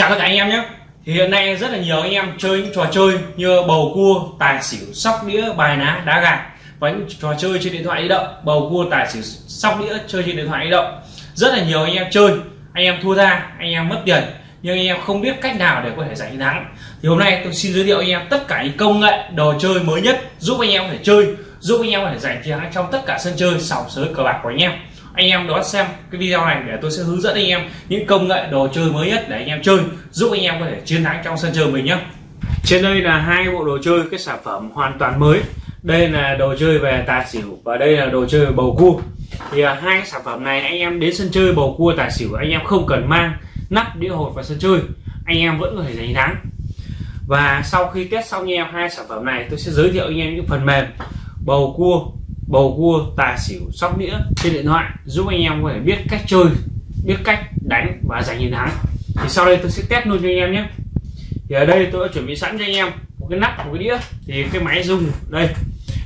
chào tất cả anh em nhé. Thì hiện nay rất là nhiều anh em chơi những trò chơi như bầu cua, tài xỉu, sóc đĩa, bài ná, đá gà. Và những trò chơi trên điện thoại di động, bầu cua, tài xỉu, sóc đĩa, chơi trên điện thoại di động. Rất là nhiều anh em chơi. Anh em thua ra, anh em mất tiền. Nhưng anh em không biết cách nào để có thể giành thắng. Thì hôm nay tôi xin giới thiệu anh em tất cả những công nghệ, đồ chơi mới nhất giúp anh em có thể chơi, giúp anh em có thể giành chiến thắng trong tất cả sân chơi sòng sới cờ bạc của anh em anh em đón xem cái video này để tôi sẽ hướng dẫn anh em những công nghệ đồ chơi mới nhất để anh em chơi giúp anh em có thể chiến thắng trong sân chơi mình nhé. Trên đây là hai bộ đồ chơi cái sản phẩm hoàn toàn mới. Đây là đồ chơi về tài xỉu và đây là đồ chơi về bầu cua. Thì à, hai sản phẩm này anh em đến sân chơi bầu cua tài xỉu anh em không cần mang nắp đĩa hột vào sân chơi. Anh em vẫn có thể giành thắng. Và sau khi test xong anh em hai sản phẩm này tôi sẽ giới thiệu anh em những phần mềm bầu cua bầu cua tài xỉu, sóc đĩa trên điện thoại, giúp anh em có thể biết cách chơi, biết cách đánh và giành chiến thắng. Thì sau đây tôi sẽ test luôn cho anh em nhé. Thì ở đây tôi đã chuẩn bị sẵn cho anh em một cái nắp, một cái đĩa. Thì cái máy dùng, đây.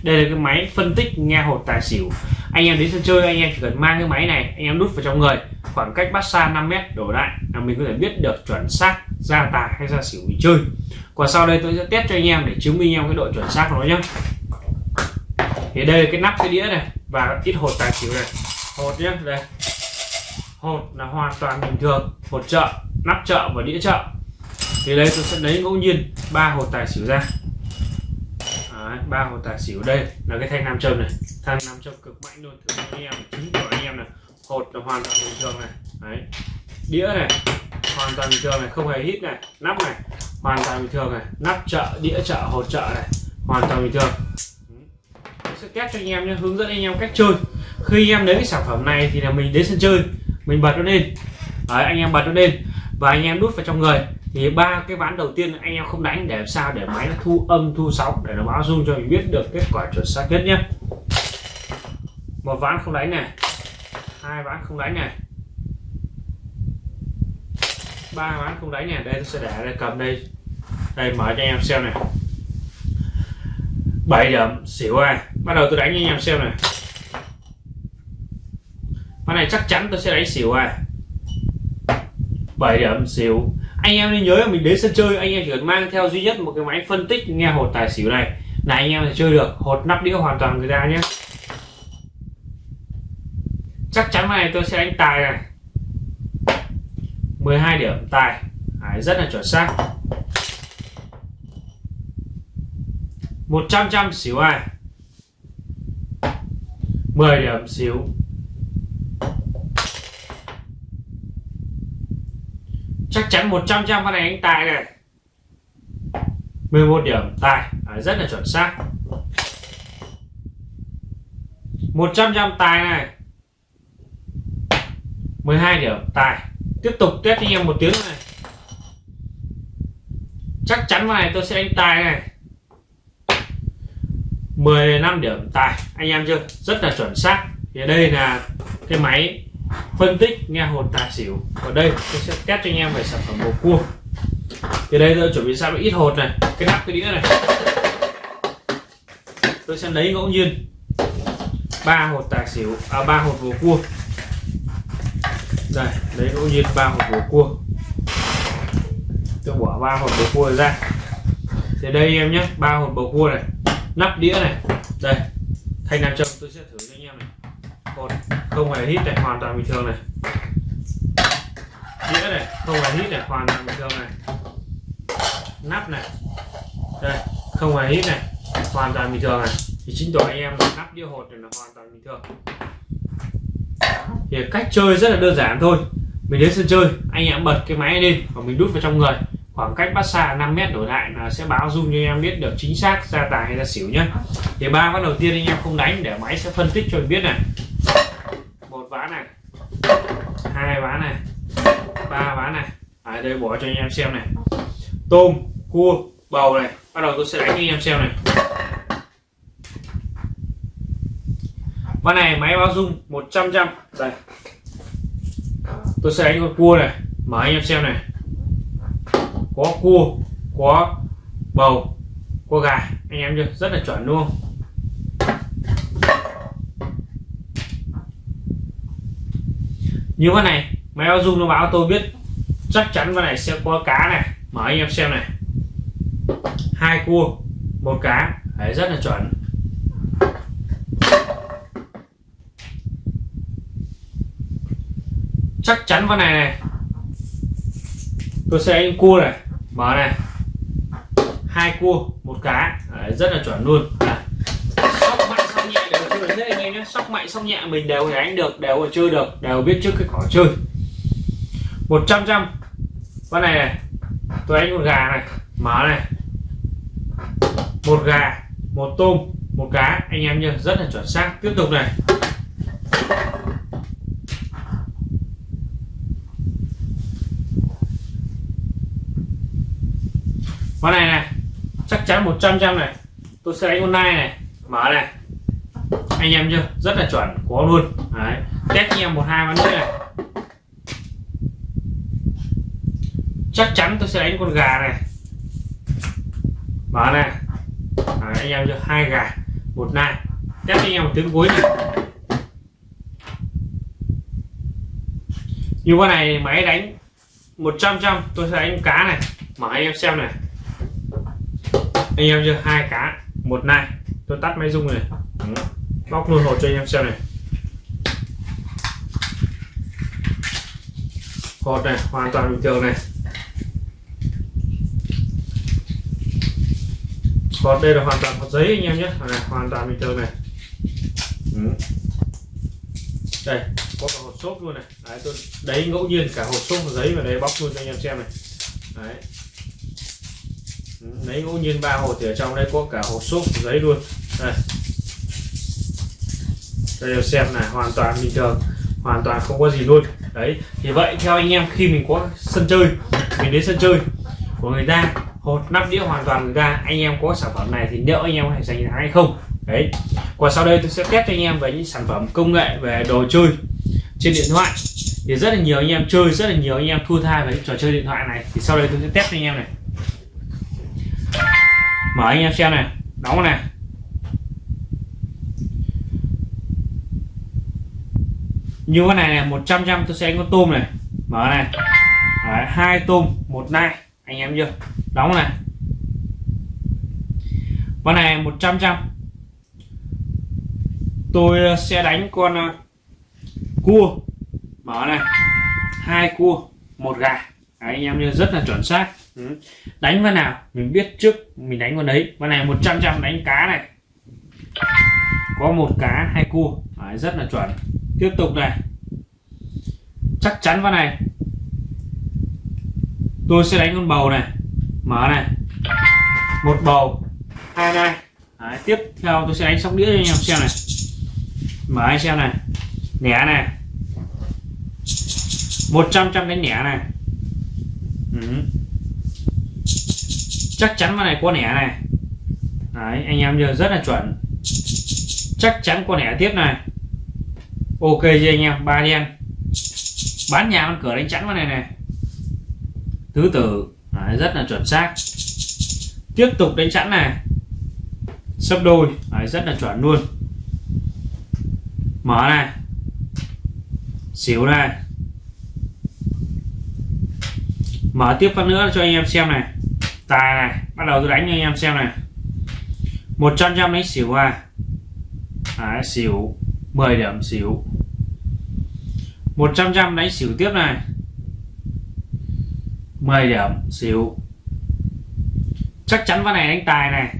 Đây là cái máy phân tích nghe hột tài xỉu. Anh em đến sân chơi, anh em chỉ cần mang cái máy này, anh em đút vào trong người. Khoảng cách bắt xa 5 mét đổ lại là mình có thể biết được chuẩn xác ra tài hay ra xỉu mình chơi. Còn sau đây tôi sẽ test cho anh em để chứng minh em cái độ chuẩn xác của nó nhé thì đây là cái nắp cái đĩa này và ít hột tài xỉu này. Hột nhé đây. Hột là hoàn toàn bình thường hột chợ nắp chợ và đĩa chợ. Thì đây tôi sẽ lấy ngẫu nhiên ba hột tài xỉu ra. Ba hột tài xỉu đây là cái thanh nam châm này. Thanh nam châm cực mạnh luôn thử anh em chứng của anh em này. Hột là hoàn toàn bình thường này. Đấy. Đĩa này hoàn toàn bình thường này không hề hít này. Nắp này hoàn toàn bình thường này. Nắp chợ đĩa chợ hột chợ này hoàn toàn bình thường sẽ test cho anh em nhé hướng dẫn anh em cách chơi. Khi anh em lấy cái sản phẩm này thì là mình đến sân chơi mình bật nó lên. Đấy, anh em bật nó lên và anh em đút vào trong người. Thì ba cái ván đầu tiên anh em không đánh để làm sao để máy nó thu âm thu sóng để nó báo dung cho mình biết được kết quả chuẩn xác nhất nhé. Một ván không đánh này hai ván không đánh này. Ba ván không đánh này đây tôi sẽ để đây cầm đây. Đây mở cho anh em xem này. 7 điểm xỉu ai? Bắt đầu tôi đánh cho anh em xem này. Con này chắc chắn tôi sẽ đánh xỉu ai? 7 điểm xỉu. Anh em nên nhớ là mình đến sân chơi anh em chỉ cần mang theo duy nhất một cái máy phân tích nghe hột tài xỉu này là anh em sẽ chơi được. Hột nắp đĩa hoàn toàn người ta nhé. Chắc chắn này tôi sẽ đánh tài này. 12 điểm tài. Đấy, rất là chuẩn xác. 100 trăm xỉu ai? 10 điểm xỉu chắc chắn 100 trăm con này anh tài này. 11 điểm tài. À, rất là chuẩn xác. 100 trăm tài này. 12 điểm tài. Tiếp tục test anh em một tiếng này. Chắc chắn con này tôi sẽ đánh tài này. 15 điểm tài. Anh em chưa? Rất là chuẩn xác. Thì đây là cái máy phân tích nghe hồn tài xỉu. Ở đây tôi sẽ test cho anh em về sản phẩm bầu cua. Thì đây tôi chuẩn bị sẵn ít hột này, cái nắp cái đĩa này. Tôi sẽ lấy ngẫu nhiên ba hột tài xỉu à ba hột bầu cua. Đây, lấy ngẫu nhiên ba hột bầu cua. Tôi bỏ ba hột bầu cua ra. Thì đây em nhé, ba hột bầu cua này nắp đĩa này. Đây, thanh nam châm tôi sẽ thử cho anh em này. Còn không hề hít này, hoàn toàn bình thường này. Đĩa này, không hề hít này, hoàn toàn bình thường này. Nắp này. Đây, không hề hít này, hoàn toàn bình thường này. Thì chính tỏ anh em nắp đĩa hột này là hoàn toàn bình thường. Thì cách chơi rất là đơn giản thôi. Mình đến sân chơi, anh em bật cái máy lên và mình đút vào trong người khoảng cách bắt xa 5 mét đổi lại là sẽ báo dung cho em biết được chính xác ra tài hay ra xỉu nhé thì ba ván đầu tiên anh em không đánh, để máy sẽ phân tích cho mình biết này. Một ván này, hai ván này, ba ván này. Ở đây bỏ cho anh em xem này. Tôm, cua, bầu này. Bắt đầu tôi sẽ đánh cho anh em xem này. Ván này máy báo dung 100 trăm. Đây. Tôi sẽ đánh con cua này. Mở anh em xem này có cua, có bầu, có gà. Anh em chưa? Rất là chuẩn luôn như thế này máy báo dung nó báo tôi biết chắc chắn con này sẽ có cá này. Mở anh em xem này. Hai cua, một cá. Đấy, rất là chuẩn. Chắc chắn con này này. Tôi sẽ anh cua này mở này. Hai cua một cá. Đấy, rất là chuẩn luôn. Sóc mạnh sóc nhẹ đều chơi. Được anh em nhé sóc mạnh sóc nhẹ mình đều đánh được đều chơi được đều biết trước cái cỏ chơi. 100 trăm con này này. Tôi đánh con gà này. Mở này. Một gà một tôm một cá. Anh em nhớ rất là chuẩn xác. Tiếp tục này. Con này này. Chắc chắn 100 trăm này. Tôi sẽ đánh con này. Mở này. Anh em chưa? Rất là chuẩn. Có luôn. Đấy. Test anh em một hai ván nữa này. Chắc chắn tôi sẽ đánh con gà này. Mở này. Đấy, anh em chưa? Hai gà. Một nai. Test anh em một tiếng cuối này. Như con này máy đánh 100 trăm tôi sẽ đánh cá này. Mở anh em xem này anh em chưa hai cá một nai. Tôi tắt máy rung này. Bóc luôn hột cho anh em xem này. Hột này hoàn toàn bình thường này. Hột đây là hoàn toàn hột giấy anh em nhé này, hoàn toàn bình thường này. Đây có cả hột xốp luôn này. Đấy, tôi đấy ngẫu nhiên cả hột xốp giấy vào đây bóc luôn cho anh em xem này. Đấy lấy ngẫu nhiên ba hột thì ở trong đây có cả hộp xốp giấy luôn. Đây. Đây xem này, hoàn toàn bình thường, hoàn toàn không có gì luôn. Đấy, thì vậy theo anh em khi mình có sân chơi, mình đến sân chơi của người ta, hột, nắp đĩa hoàn toàn người ta, anh em có sản phẩm này thì liệu anh em có thể giành thắng hay không? Đấy còn sau đây tôi sẽ test cho anh em về những sản phẩm công nghệ về đồ chơi trên điện thoại. Thì rất là nhiều anh em chơi, rất là nhiều anh em thua tha với trò chơi điện thoại này. Thì sau đây tôi sẽ test cho anh em này mở anh em xem này. Đóng này. Như cái này này 100 trăm tôi sẽ có tôm này. Mở này. Đấy, hai tôm một nai. Anh em chưa? Đóng này. Con này 100 trăm tôi ờ, sẽ đánh con ờ, cua. Mở này. Hai cua một gà. Đấy, anh em như rất là chuẩn xác. Ừ. đánh con nào? Mình biết trước mình đánh con đấy. Con này 100 trăm đánh cá này. Có một cá hai cua. Đấy, rất là chuẩn. Tiếp tục này. Chắc chắn con này. Tôi sẽ đánh con bầu này. Mở này. Một bầu. Hai này. Đấy, tiếp theo tôi sẽ đánh sóc đĩa cho anh em xem này. Mở anh xem này. Nẻ này. 100 trăm đánh nẻ này. Ừ chắc chắn con này có nẻ này. Đấy, anh em giờ rất là chuẩn. Chắc chắn con nẻ tiếp này. Ok chưa anh em? Ba đen. Bán nhà con cửa đánh chắn con này này. Tứ tử. Đấy, rất là chuẩn xác. Tiếp tục đánh chắn này. Sấp đôi. Đấy, rất là chuẩn luôn. Mở này. Xỉu này. Mở tiếp phát nữa cho anh em xem này tài này bắt đầu tôi đánh cho anh em xem này. 100 trăm đánh xỉu à Đấy, xỉu 10 điểm xỉu. 100 trăm đánh xỉu tiếp này. 10 điểm xỉu. Chắc chắn con này đánh tài này.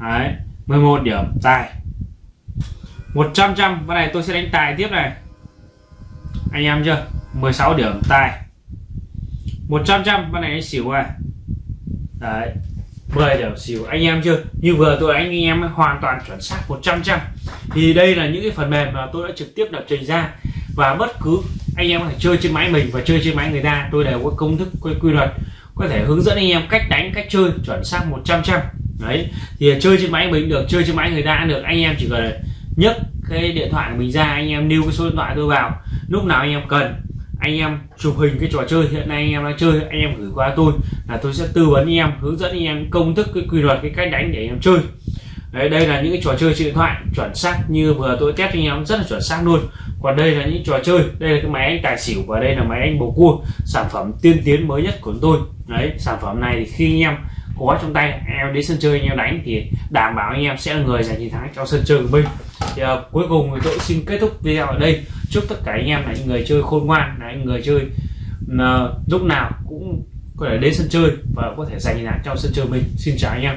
Đấy, 11 điểm tài. 100 trăm con này tôi sẽ đánh tài tiếp này. Anh em chưa? 16 điểm tài. 100 trăm con này đánh xỉu à đấy. 10 điểm xỉu anh em chưa? Như vừa tôi anh em hoàn toàn chuẩn xác 100 trăm thì đây là những cái phần mềm mà tôi đã trực tiếp lập trình ra. Và bất cứ anh em có thể chơi trên máy mình và chơi trên máy người ta tôi đều có công thức quy, quy luật có thể hướng dẫn anh em cách đánh cách chơi chuẩn xác 100 trăm đấy. Thì chơi trên máy mình được chơi trên máy người ta được. Anh em chỉ cần nhấc cái điện thoại của mình ra anh em lưu cái số điện thoại tôi vào. Lúc nào anh em cần anh em chụp hình cái trò chơi. Hiện nay anh em đang chơi anh em gửi qua tôi là tôi sẽ tư vấn anh em hướng dẫn anh em công thức cái quy luật cái cách đánh để anh em chơi. Đấy đây là những cái trò chơi trên điện thoại chuẩn xác như vừa tôi test cho anh em rất là chuẩn xác luôn. Còn đây là những trò chơi đây là cái máy anh tài xỉu và đây là máy anh bầu cua sản phẩm tiên tiến mới nhất của tôi. Đấy sản phẩm này thì khi anh em có trong tay em đến sân chơi anh em đánh thì đảm bảo anh em sẽ là người giành chiến thắng trong sân chơi của mình. Thì uh, cuối cùng thì tôi xin kết thúc video ở đây chúc tất cả anh em là những người chơi khôn ngoan, là những người chơi lúc nào cũng có thể đến sân chơi và có thể giành lại trong sân chơi mình. Xin chào anh em.